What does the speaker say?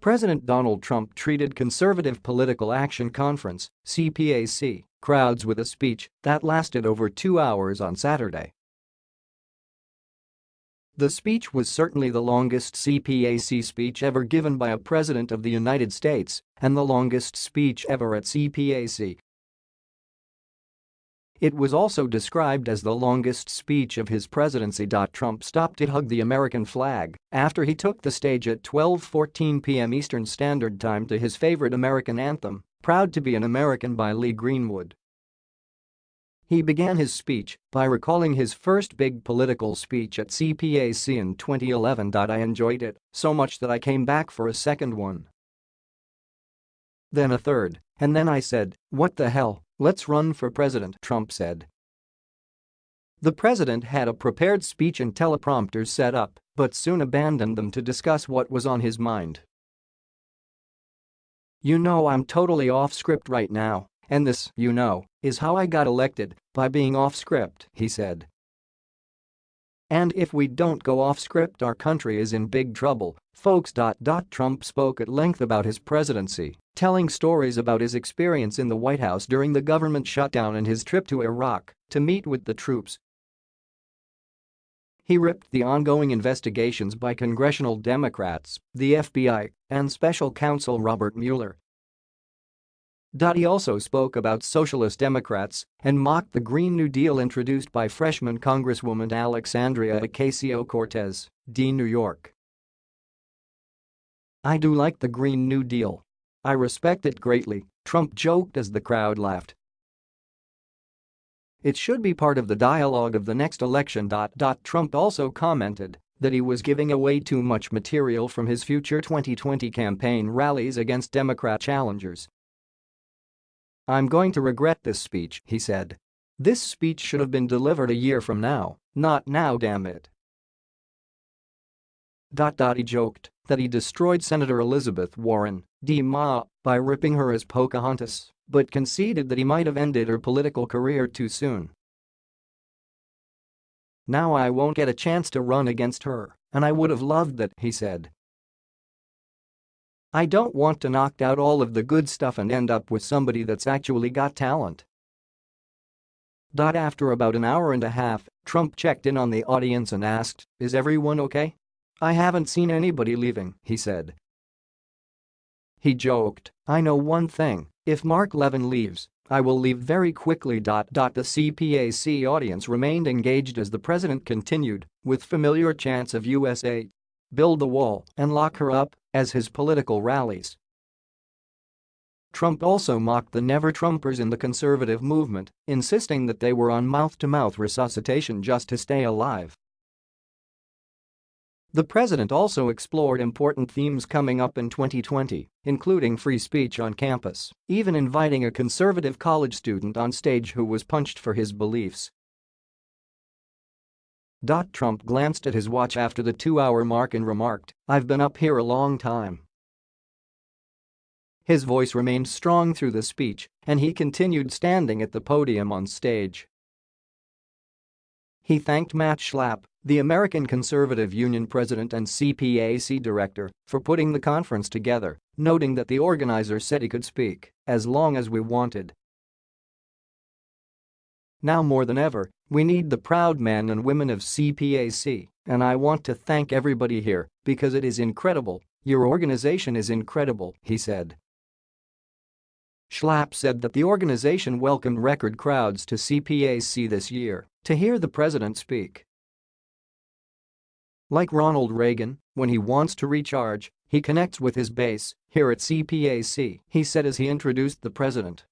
President Donald Trump treated Conservative Political Action Conference CPAC, crowds with a speech that lasted over two hours on Saturday. The speech was certainly the longest CPAC speech ever given by a president of the United States and the longest speech ever at CPAC it was also described as the longest speech of his presidency. Trump stopped to hug the American flag after he took the stage at 12:14 p.m. Eastern Standard Time to his favorite American anthem, Proud to be an American by Lee Greenwood. He began his speech by recalling his first big political speech at CPAC in 2011. I enjoyed it so much that I came back for a second one. Then a third, and then I said, what the hell, Let's run for president, Trump said. The president had a prepared speech and teleprompters set up, but soon abandoned them to discuss what was on his mind. You know I'm totally off script right now, and this, you know, is how I got elected, by being off script, he said. And if we don't go off script our country is in big trouble, folks. Trump spoke at length about his presidency, telling stories about his experience in the White House during the government shutdown and his trip to Iraq to meet with the troops. He ripped the ongoing investigations by congressional Democrats, the FBI, and special counsel Robert Mueller he also spoke about socialist Democrats and mocked the Green New Deal introduced by freshman Congresswoman Alexandria Ocasio-Cortez, D. New York. I do like the Green New Deal. I respect it greatly, Trump joked as the crowd laughed. It should be part of the dialogue of the next election. Trump also commented that he was giving away too much material from his future 2020 campaign rallies against Democrat challengers I'm going to regret this speech, he said. This speech should have been delivered a year from now, not now damn it. Dot dot He joked that he destroyed Senator Elizabeth Warren, D-Ma, by ripping her as Pocahontas, but conceded that he might have ended her political career too soon. Now I won't get a chance to run against her, and I would have loved that, he said. I don't want to knock out all of the good stuff and end up with somebody that's actually got talent. After about an hour and a half, Trump checked in on the audience and asked, is everyone okay? I haven't seen anybody leaving, he said. He joked, I know one thing, if Mark Levin leaves, I will leave very quickly. The CPAC audience remained engaged as the president continued, with familiar chants of USA build the wall and lock her up as his political rallies. Trump also mocked the never-Trumpers in the conservative movement, insisting that they were on mouth-to-mouth resuscitation just to stay alive. The president also explored important themes coming up in 2020, including free speech on campus, even inviting a conservative college student on stage who was punched for his beliefs Trump glanced at his watch after the two-hour mark and remarked, I've been up here a long time. His voice remained strong through the speech, and he continued standing at the podium on stage. He thanked Matt Schlapp, the American Conservative Union president and CPAC director, for putting the conference together, noting that the organizer said he could speak as long as we wanted now more than ever, we need the proud men and women of CPAC, and I want to thank everybody here because it is incredible, your organization is incredible, he said. Schlapp said that the organization welcomed record crowds to CPAC this year to hear the president speak. Like Ronald Reagan, when he wants to recharge, he connects with his base here at CPAC, he said as he introduced the president.